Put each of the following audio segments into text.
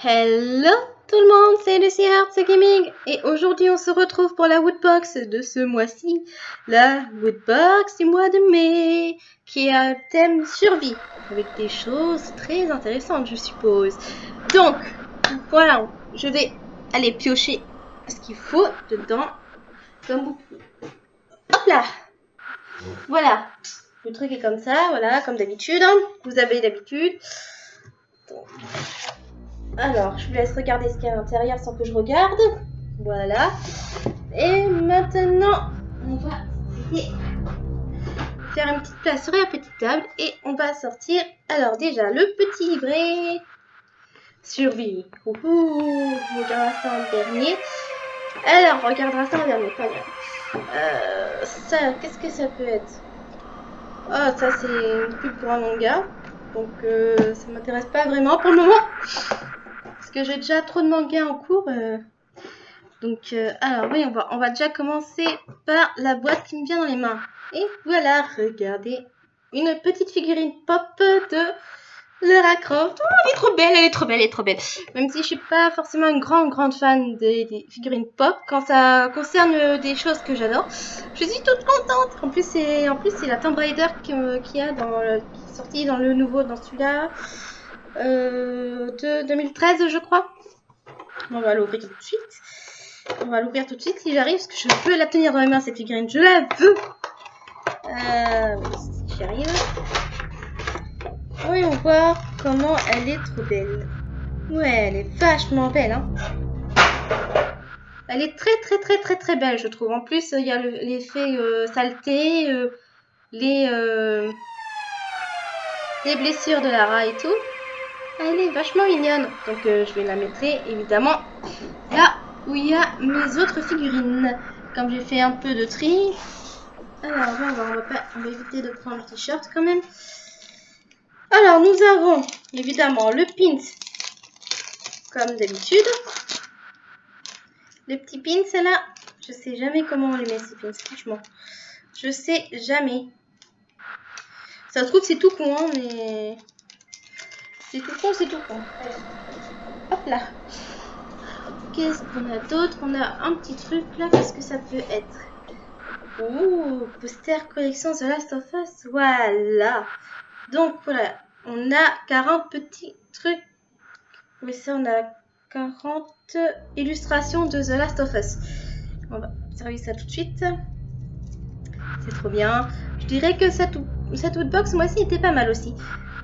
Hello tout le monde, c'est Lucy Hearts Gaming et aujourd'hui on se retrouve pour la Woodbox de ce mois-ci, la Woodbox du mois de mai, qui a un thème survie, avec des choses très intéressantes je suppose. Donc, voilà, je vais aller piocher ce qu'il faut dedans, comme beaucoup. Hop là Voilà, le truc est comme ça, voilà, comme d'habitude, hein. vous avez l'habitude. Alors, je vous laisse regarder ce qu'il y a à l'intérieur sans que je regarde. Voilà. Et maintenant, on va faire une petite place sur la petite table et on va sortir. Alors déjà, le petit livret. Survie. Ouhou, on regardera ça en dernier. Alors, on regardera ça en dernier, pas. Euh, ça, qu'est-ce que ça peut être? Ah, ça c'est une pub pour un manga. Donc, euh, ça m'intéresse pas vraiment pour le moment parce que j'ai déjà trop de mangas en cours. Euh. Donc, euh, alors oui, on va, on va déjà commencer par la boîte qui me vient dans les mains. Et voilà, regardez, une petite figurine pop de Lara Croft. Oh, elle est trop belle, elle est trop belle, elle est trop belle. Même si je suis pas forcément une grande, grande fan des, figurines pop, quand ça concerne des choses que j'adore, je suis toute contente. En plus, c'est, en plus, c'est la Tomb Raider qui, qui a dans, qui est sortie dans le nouveau, dans celui-là. Euh, de 2013, je crois. On va l'ouvrir tout de suite. On va l'ouvrir tout de suite si j'arrive, parce que je veux la tenir dans les mains, cette figurine. Je la veux. Euh, si j'arrive. Voyons voir comment elle est trop belle. Ouais, elle est vachement belle, hein. Elle est très très très très très belle, je trouve. En plus, il y a l'effet euh, saleté, les, les blessures de Lara et tout. Elle est vachement mignonne. Donc euh, je vais la mettre évidemment là où il y a mes autres figurines. Comme j'ai fait un peu de tri. Alors on va, va, pas, on éviter de prendre le t-shirt quand même. Alors nous avons évidemment le pins comme d'habitude. Le petit pins là, je sais jamais comment on les met ces pins, franchement. Je sais jamais. Ça se trouve c'est tout con, hein, mais c'est tout con, c'est tout con. Hop là. Qu'est-ce qu'on a d'autre? On a un petit truc là. Qu'est-ce que ça peut être Ouh, poster collection The Last of Us. Voilà. Donc voilà. On a 40 petits trucs. Oui, ça, on a 40 illustrations de The Last of Us. On va observer ça tout de suite. C'est trop bien. Je dirais que cette, cette Woodbox, moi aussi, était pas mal aussi.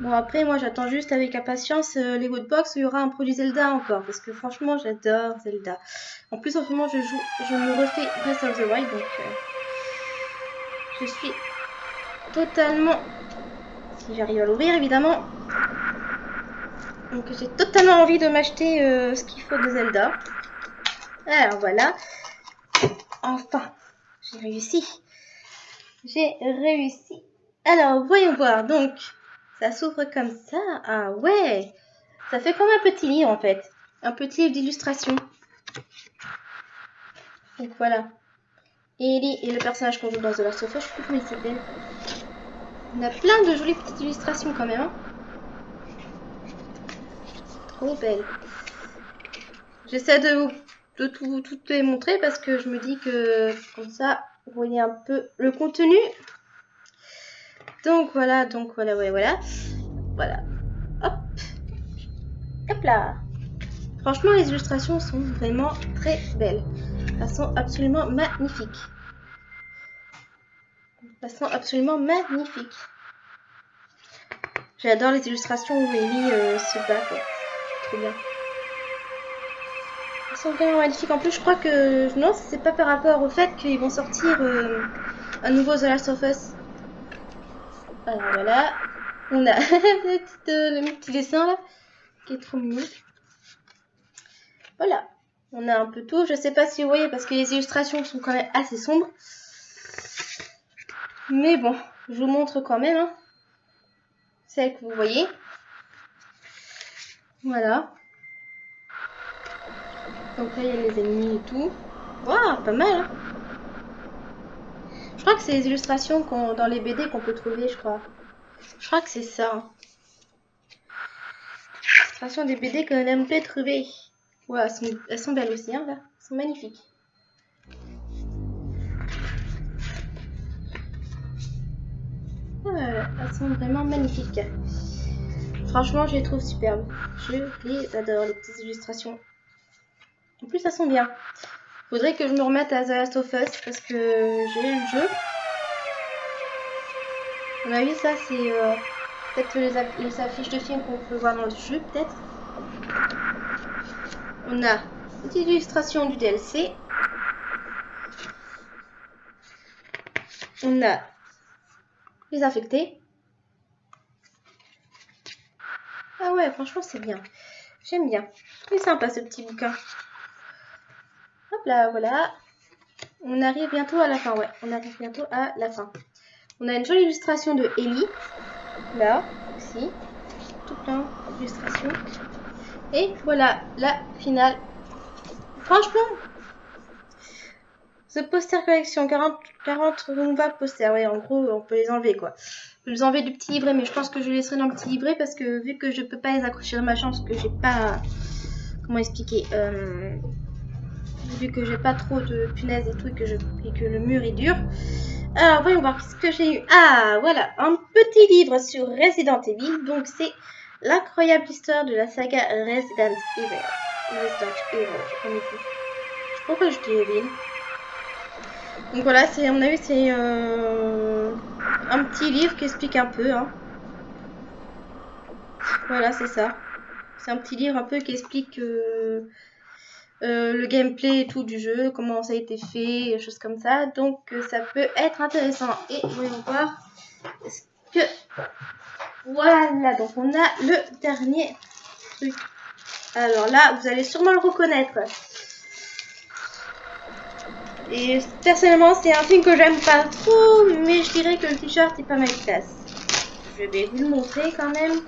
Bon, après, moi, j'attends juste avec impatience euh, les Woodbox où il y aura un produit Zelda encore. Parce que franchement, j'adore Zelda. En plus, en ce moment, je joue, je me refais Breath of the Wild. Donc, euh, je suis totalement... Si j'arrive à l'ouvrir, évidemment. Donc, j'ai totalement envie de m'acheter euh, ce qu'il faut de Zelda. Alors, voilà. Enfin, j'ai réussi. J'ai réussi. Alors, voyons voir. Donc, ça s'ouvre comme ça? Ah ouais. Ça fait comme un petit livre en fait. Un petit livre d'illustration. Donc voilà. Ellie et le personnage qu'on joue dans The Last of Us, je sais plus comment il. On a plein de jolies petites illustrations quand même. Hein. Trop belle. J'essaie de, de tout, tout les montrer parce que je me dis que comme ça, vous voyez un peu le contenu. Donc voilà, donc voilà, voilà, voilà. Voilà. Hop. Hop là. Franchement, les illustrations sont vraiment très belles. Elles sont absolument magnifiques. Elles sont absolument magnifiques. J'adore les illustrations où Ellie euh, se bat. Trop bien. Elles sont vraiment magnifiques. En plus, je crois que... Non, c'est pas par rapport au fait qu'ils vont sortir euh, un nouveau The Last of Us. Alors voilà, on a le petit dessin là, qui est trop mignon. Voilà, on a un peu tout. Je sais pas si vous voyez parce que les illustrations sont quand même assez sombres. Mais bon, je vous montre quand même. Hein. Celle que vous voyez. Voilà. Donc là, il y a les ennemis et tout. Waouh, pas mal. Hein crois que c'est les illustrations dans les BD qu'on peut trouver, je crois. Je crois que c'est ça. illustrations des BD que l'on peut trouver. Ouais, elles sont, elles sont belles aussi, hein, là. Elles sont magnifiques. Elles sont vraiment magnifiques. Franchement, je les trouve superbes. Je les adore, les petites illustrations. En plus, elles sont bien. Faudrait que je me remette à The Last of Us parce que j'ai le jeu. On a vu ça, c'est euh, peut-être les, les, affiches de films qu'on peut voir dans le jeu, peut-être. On a une petite illustration du DLC. On a les infectés. Ah ouais, franchement, c'est bien. J'aime bien. C'est sympa ce petit bouquin. Hop là, voilà. On arrive bientôt à la fin, ouais. On arrive bientôt à la fin. On a une jolie illustration de Ellie. Là, aussi. Tout plein d'illustrations. Et voilà, la finale. Franchement, The Poster Collection, 40, 40 nouvelles posters. Ouais, en gros, on peut les enlever, quoi. Je peux les enlever du petit livret, mais je pense que je les laisserai dans le petit livret parce que vu que je peux pas les accrocher dans ma chance, que j'ai pas... Comment expliquer euh, Vu que j'ai pas trop de punaises et tout, et que, je, et que le mur est dur. Alors, voyons voir ce que j'ai eu. Ah, voilà, un petit livre sur Resident Evil. Donc, c'est l'incroyable histoire de la saga Resident Evil. Resident Evil, je sais Pourquoi je dis Evil? Donc voilà, c'est, on a vu, c'est euh, un petit livre qui explique un peu. Hein. Voilà, c'est ça. C'est un petit livre un peu qui explique euh, euh, le gameplay et tout du jeu, comment ça a été fait, choses comme ça. Donc ça peut être intéressant. Et voyons voir ce que... Voilà, donc on a le dernier truc. Alors là, vous allez sûrement le reconnaître. Et personnellement, c'est un film que j'aime pas trop, mais je dirais que le t-shirt est pas mal classe. Je vais vous le montrer quand même.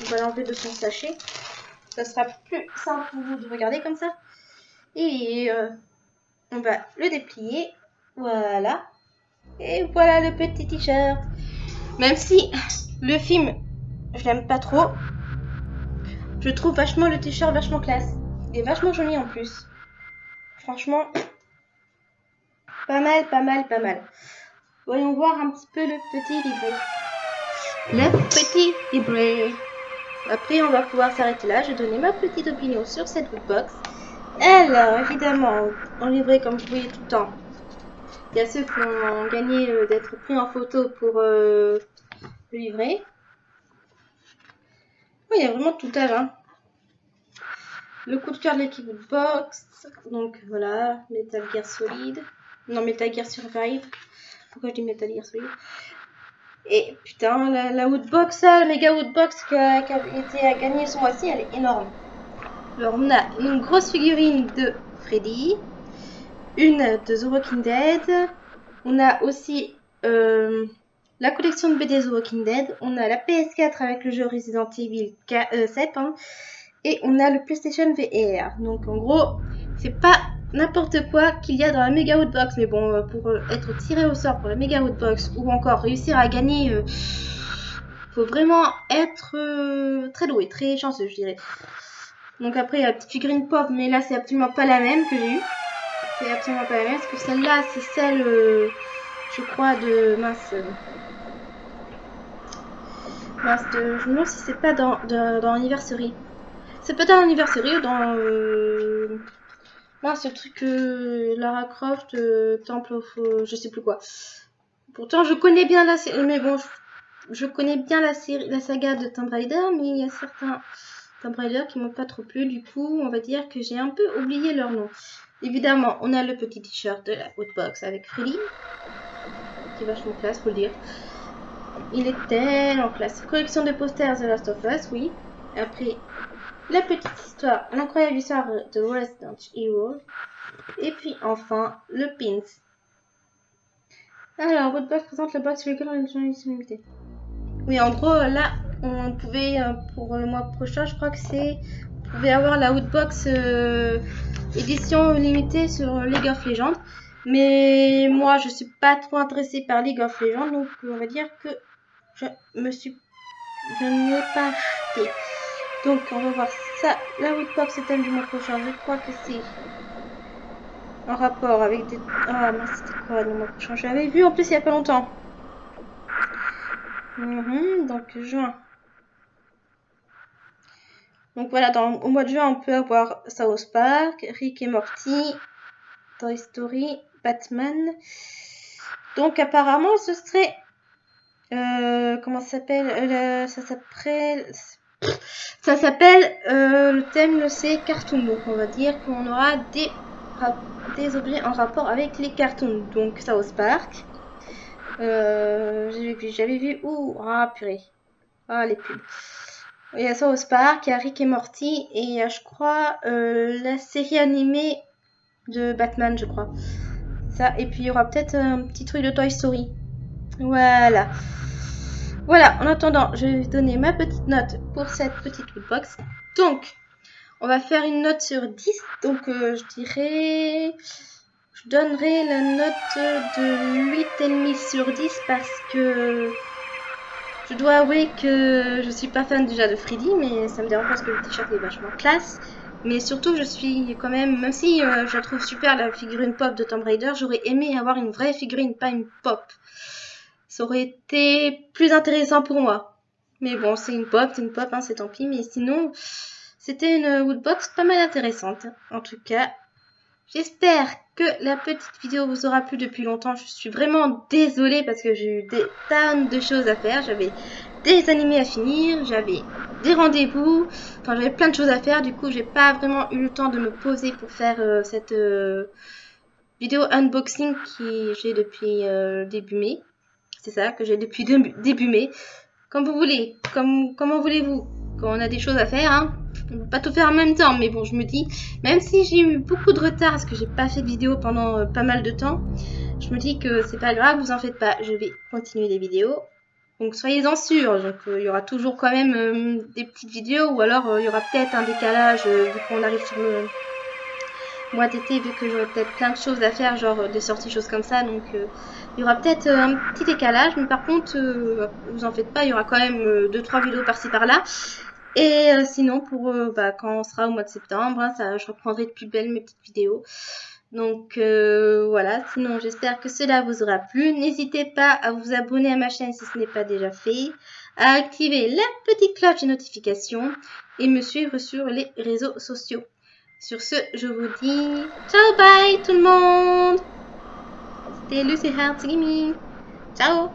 On va l'enlever de son sachet. Ça sera plus simple pour vous de regarder comme ça. Et euh, on va le déplier. Voilà. Et voilà le petit t-shirt. Même si le film, je l'aime pas trop, je trouve vachement le t-shirt vachement classe. Et vachement joli en plus. Franchement, pas mal, pas mal, pas mal. Voyons voir un petit peu le petit livret. Le petit livret. Après, on va pouvoir s'arrêter là. Je vais donner ma petite opinion sur cette box. Alors, évidemment, en livret, comme vous voyez tout le temps, il y a ceux qui ont gagné d'être pris en photo pour euh, le livret. Oui, il y a vraiment tout âge. Hein. Le coup de cœur de l'équipe box. Donc voilà, Metal Gear Solid. Non, Metal Gear Survive. Pourquoi je dis Metal Gear Solid? Et putain, la, la Woodbox, la méga Woodbox qui a, qui a été à ce mois-ci, elle est énorme. Alors, on a une grosse figurine de Freddy, une de The Walking Dead. On a aussi euh, la collection de BD The Walking Dead. On a la PS4 avec le jeu Resident Evil 7. Euh, hein. et on a le PlayStation VR. Donc, en gros, c'est pas n'importe quoi qu'il y a dans la méga Woodbox. Mais bon, euh, pour être tiré au sort pour la méga Woodbox ou encore réussir à gagner, euh, faut vraiment être très doué, très chanceux, je dirais. Donc après, il y a la petite figurine pop, mais là, c'est absolument pas la même que j'ai eue. C'est absolument pas la même, parce que celle-là, c'est celle, je crois, de... Mince. Mince, de, je me demande si c'est pas dans, dans, dans Anniversary. C'est peut-être dans Anniversary ou dans ce truc euh, Lara Croft, euh, Temple of, euh, je sais plus quoi. Pourtant, je connais bien la série, mais bon, je, connais bien la série, la saga de Tomb Raider, mais il y a certains Tomb qui m'ont pas trop plu. Du coup, on va dire que j'ai un peu oublié leur nom. Évidemment, on a le petit t-shirt de la Outbox avec Freddy, qui est vachement classe, faut le dire. Il est tellement classe. Collection de posters The Last of Us, oui. Après, la petite histoire, l'incroyable histoire de Resident Evil. Et puis enfin, le pins. Alors, Woodbox présente le box sur lequel on a. Oui, en gros, là, on pouvait, euh, pour le mois prochain, je crois que c'est... Vous avoir la Woodbox euh, édition limitée sur League of Legends. Mais moi, je suis pas trop intéressée par League of Legends, donc on va dire que je me suis... Je n'ai pas acheté. Donc, on va voir ça. La Woodbox, le thème du mois prochain? Je crois que c'est en rapport avec des... Ah, mais c'était quoi le mois prochain? J'avais vu en plus il y a pas longtemps. Mhm, donc, juin. Donc voilà, dans, au mois de juin, on peut avoir South Park, Rick et Morty, Toy Story, Batman. Donc apparemment, ce serait... Euh, comment ça s'appelle euh, Ça s'appelle... Ça s'appelle... Euh, le thème, c'est cartoon. Donc on va dire qu'on aura des, objets en rapport avec les cartoons. Donc South Park. J'avais vu, j'avais vu où Ah purée. Ah les pubs. Il y a South Park, il y a Rick et Morty et il y a, je crois, la série animée de Batman, je crois. Ça, et puis il y aura peut-être un petit truc de Toy Story. Voilà. Voilà, en attendant, je vais donner ma petite note pour cette petite box. Donc, on va faire une note sur 10. Donc, euh, je dirais... Je donnerai la note de 8,5 sur 10 parce que... Je dois avouer que je suis pas fan déjà de Freddy, mais ça me dérange parce que le t-shirt est vachement classe. Mais surtout, je suis quand même, même si euh, je trouve super la figurine pop de Tomb Raider, j'aurais aimé avoir une vraie figurine, pas une pop. Ça aurait été plus intéressant pour moi. Mais bon, c'est une pop, c'est une pop, hein, c'est tant pis. Mais sinon, c'était une woodbox pas mal intéressante. En tout cas, j'espère que la petite vidéo vous aura plu depuis longtemps. Je suis vraiment désolée parce que j'ai eu des tonnes de choses à faire. J'avais des animés à finir, j'avais des rendez-vous, enfin j'avais plein de choses à faire, du coup j'ai pas vraiment eu le temps de me poser pour faire euh, cette euh, vidéo unboxing qui j'ai depuis euh, début mai. C'est ça, que j'ai depuis début mai. Comme vous voulez, comme comment voulez-vous, quand on a des choses à faire, hein, pas tout faire en même temps, mais bon je me dis, même si j'ai eu beaucoup de retard parce que j'ai pas fait de vidéo pendant pas mal de temps, je me dis que c'est pas grave, vous en faites pas, je vais continuer les vidéos donc soyez-en sûrs, donc euh, il y aura toujours quand même euh, des petites vidéos ou alors euh, il y aura peut-être un décalage vu qu'on arrive sur le mois d'été vu que j'aurai peut-être plein de choses à faire, genre des sorties, choses comme ça. Donc il y aura peut-être un petit décalage, mais par contre, vous en faites pas, il y aura quand même 2-3 vidéos par-ci par-là. Et sinon, pour bah, quand on sera au mois de septembre, hein, ça, je reprendrai de plus belles mes petites vidéos. Donc euh, voilà, sinon j'espère que cela vous aura plu. N'hésitez pas à vous abonner à ma chaîne si ce n'est pas déjà fait, à activer la petite cloche de notification et me suivre sur les réseaux sociaux. Sur ce, je vous dis ciao bye tout le monde C'était Lucy Heart Gaming. Ciao